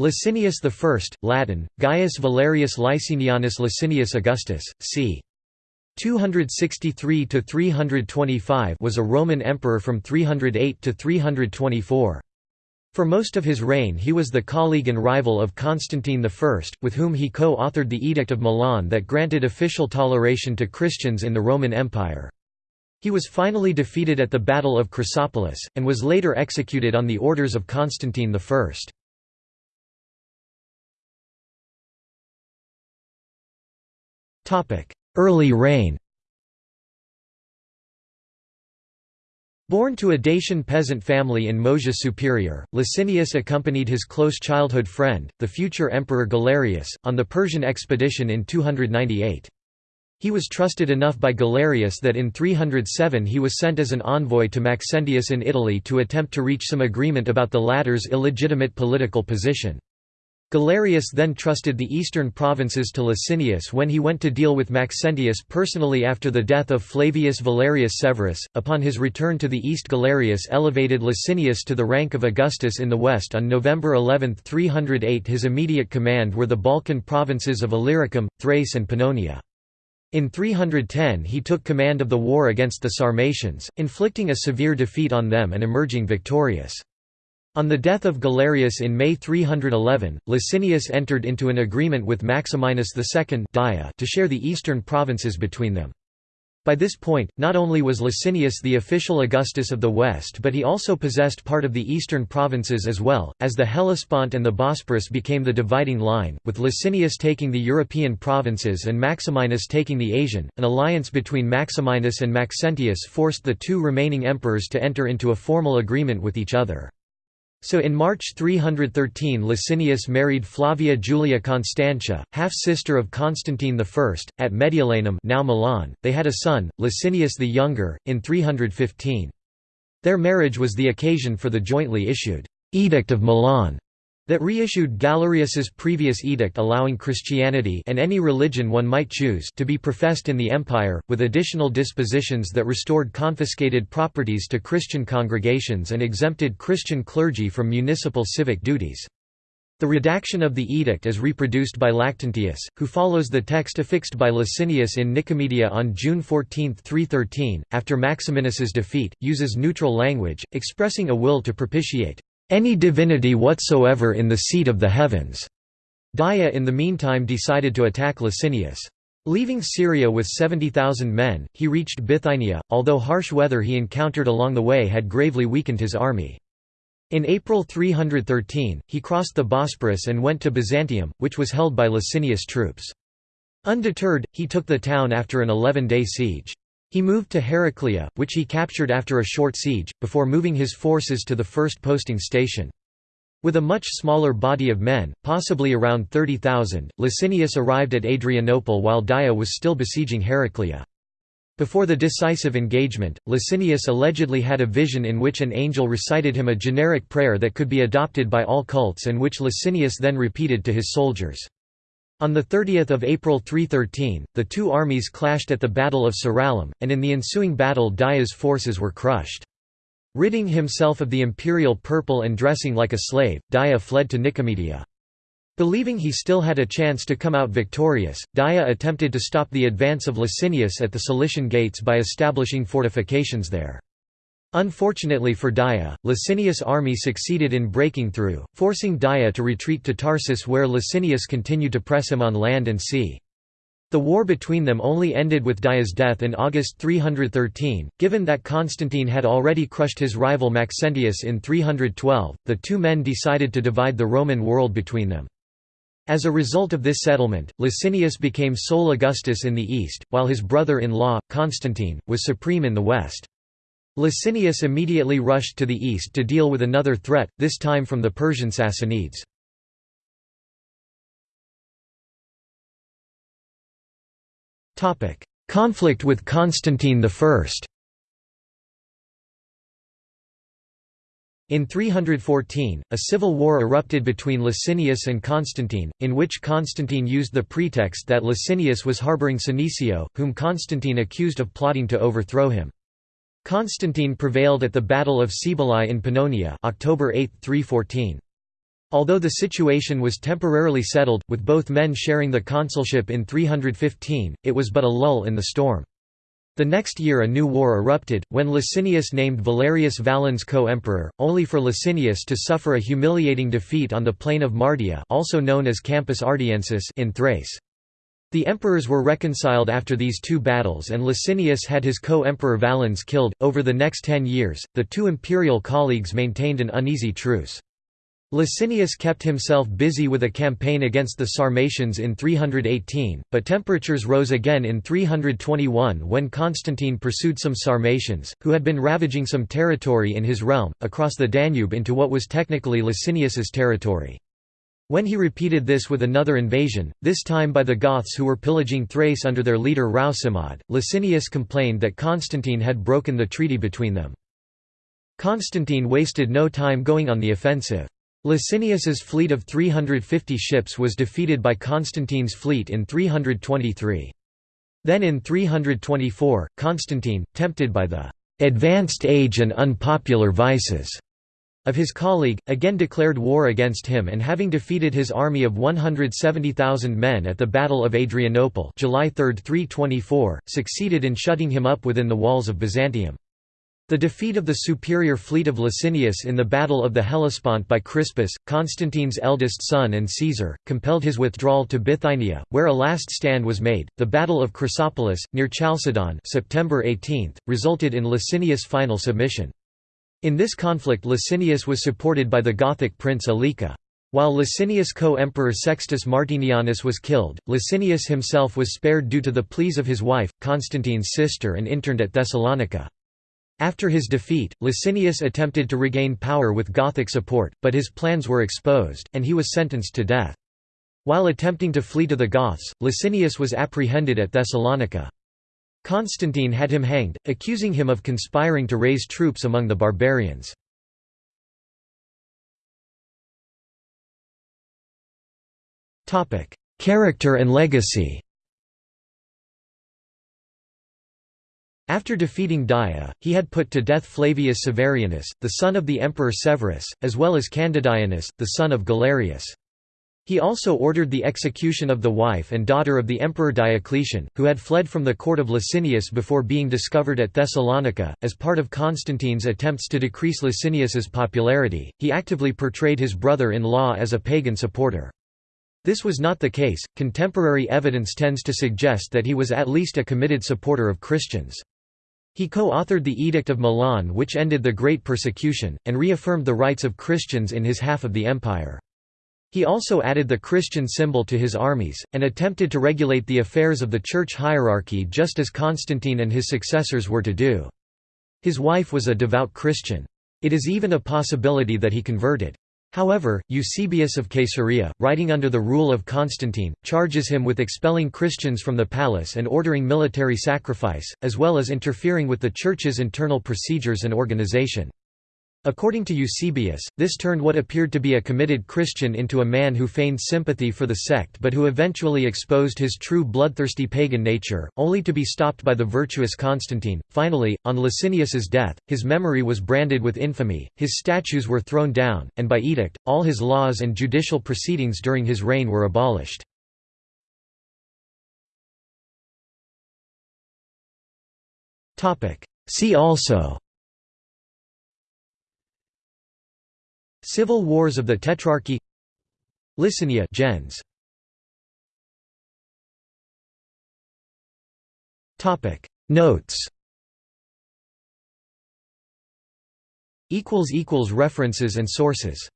Licinius I, Latin, Gaius Valerius Licinianus Licinius Augustus, c. 263–325 was a Roman emperor from 308 to 324. For most of his reign he was the colleague and rival of Constantine I, with whom he co-authored the Edict of Milan that granted official toleration to Christians in the Roman Empire. He was finally defeated at the Battle of Chrysopolis, and was later executed on the orders of Constantine I. Early reign Born to a Dacian peasant family in Moesia Superior, Licinius accompanied his close childhood friend, the future Emperor Galerius, on the Persian expedition in 298. He was trusted enough by Galerius that in 307 he was sent as an envoy to Maxentius in Italy to attempt to reach some agreement about the latter's illegitimate political position. Galerius then trusted the eastern provinces to Licinius when he went to deal with Maxentius personally after the death of Flavius Valerius Severus. Upon his return to the east, Galerius elevated Licinius to the rank of Augustus in the west on November 11, 308. His immediate command were the Balkan provinces of Illyricum, Thrace, and Pannonia. In 310 he took command of the war against the Sarmatians, inflicting a severe defeat on them and emerging victorious. On the death of Galerius in May 311, Licinius entered into an agreement with Maximinus II to share the eastern provinces between them. By this point, not only was Licinius the official Augustus of the West but he also possessed part of the eastern provinces as well, as the Hellespont and the Bosporus became the dividing line, with Licinius taking the European provinces and Maximinus taking the Asian. An alliance between Maximinus and Maxentius forced the two remaining emperors to enter into a formal agreement with each other. So in March 313 Licinius married Flavia Julia Constantia, half-sister of Constantine I, at Mediolanum now Milan. They had a son, Licinius the Younger, in 315. Their marriage was the occasion for the jointly issued «Edict of Milan», that reissued Galerius's previous edict allowing Christianity and any religion one might choose to be professed in the empire, with additional dispositions that restored confiscated properties to Christian congregations and exempted Christian clergy from municipal civic duties. The redaction of the edict is reproduced by Lactantius, who follows the text affixed by Licinius in Nicomedia on June 14, 313, after Maximinus's defeat, uses neutral language, expressing a will to propitiate any divinity whatsoever in the seat of the heavens." Daia in the meantime decided to attack Licinius. Leaving Syria with 70,000 men, he reached Bithynia, although harsh weather he encountered along the way had gravely weakened his army. In April 313, he crossed the Bosporus and went to Byzantium, which was held by Licinius troops. Undeterred, he took the town after an 11-day siege. He moved to Heraclea, which he captured after a short siege, before moving his forces to the first posting station. With a much smaller body of men, possibly around 30,000, Licinius arrived at Adrianople while Daia was still besieging Heraclea. Before the decisive engagement, Licinius allegedly had a vision in which an angel recited him a generic prayer that could be adopted by all cults and which Licinius then repeated to his soldiers. On 30 April 313, the two armies clashed at the Battle of Tzirallum, and in the ensuing battle Daia's forces were crushed. Ridding himself of the imperial purple and dressing like a slave, Daia fled to Nicomedia. Believing he still had a chance to come out victorious, Daia attempted to stop the advance of Licinius at the Cilician gates by establishing fortifications there. Unfortunately for Daia, Licinius' army succeeded in breaking through, forcing Daia to retreat to Tarsus where Licinius continued to press him on land and sea. The war between them only ended with Daia's death in August 313. Given that Constantine had already crushed his rival Maxentius in 312, the two men decided to divide the Roman world between them. As a result of this settlement, Licinius became sole Augustus in the east, while his brother-in-law, Constantine, was supreme in the west. Licinius immediately rushed to the east to deal with another threat, this time from the Persian Sassanids. Conflict with Constantine I In 314, a civil war erupted between Licinius and Constantine, in which Constantine used the pretext that Licinius was harboring Senecio, whom Constantine accused of plotting to overthrow him. Constantine prevailed at the Battle of Cibalae in Pannonia October 8, 314. Although the situation was temporarily settled, with both men sharing the consulship in 315, it was but a lull in the storm. The next year a new war erupted, when Licinius named Valerius Valens co-emperor, only for Licinius to suffer a humiliating defeat on the plain of Mardia also known as Campus Ardiensis in Thrace. The emperors were reconciled after these two battles and Licinius had his co-emperor Valens killed. Over the next ten years, the two imperial colleagues maintained an uneasy truce. Licinius kept himself busy with a campaign against the Sarmatians in 318, but temperatures rose again in 321 when Constantine pursued some Sarmatians, who had been ravaging some territory in his realm, across the Danube into what was technically Licinius's territory. When he repeated this with another invasion, this time by the Goths who were pillaging Thrace under their leader Rausimod, Licinius complained that Constantine had broken the treaty between them. Constantine wasted no time going on the offensive. Licinius's fleet of 350 ships was defeated by Constantine's fleet in 323. Then in 324, Constantine, tempted by the "...advanced age and unpopular vices." Of his colleague, again declared war against him and having defeated his army of 170,000 men at the Battle of Adrianople July 3, 324, succeeded in shutting him up within the walls of Byzantium. The defeat of the superior fleet of Licinius in the Battle of the Hellespont by Crispus, Constantine's eldest son and Caesar, compelled his withdrawal to Bithynia, where a last stand was made. The Battle of Chrysopolis, near Chalcedon September 18, resulted in Licinius' final submission. In this conflict Licinius was supported by the Gothic prince Alica. While Licinius' co-emperor Sextus Martinianus was killed, Licinius himself was spared due to the pleas of his wife, Constantine's sister and interned at Thessalonica. After his defeat, Licinius attempted to regain power with Gothic support, but his plans were exposed, and he was sentenced to death. While attempting to flee to the Goths, Licinius was apprehended at Thessalonica. Constantine had him hanged, accusing him of conspiring to raise troops among the barbarians. Character and legacy After defeating Daia, he had put to death Flavius Severianus, the son of the emperor Severus, as well as Candidianus, the son of Galerius. He also ordered the execution of the wife and daughter of the emperor Diocletian, who had fled from the court of Licinius before being discovered at Thessalonica. As part of Constantine's attempts to decrease Licinius's popularity, he actively portrayed his brother in law as a pagan supporter. This was not the case, contemporary evidence tends to suggest that he was at least a committed supporter of Christians. He co-authored the Edict of Milan which ended the Great Persecution, and reaffirmed the rights of Christians in his half of the empire. He also added the Christian symbol to his armies, and attempted to regulate the affairs of the church hierarchy just as Constantine and his successors were to do. His wife was a devout Christian. It is even a possibility that he converted. However, Eusebius of Caesarea, writing under the rule of Constantine, charges him with expelling Christians from the palace and ordering military sacrifice, as well as interfering with the Church's internal procedures and organization. According to Eusebius, this turned what appeared to be a committed Christian into a man who feigned sympathy for the sect but who eventually exposed his true bloodthirsty pagan nature, only to be stopped by the virtuous Constantine. Finally, on Licinius's death, his memory was branded with infamy, his statues were thrown down, and by edict, all his laws and judicial proceedings during his reign were abolished. See also Civil Wars of the Tetrarchy. Licinia gens. Topic. Notes. Equals equals references and sources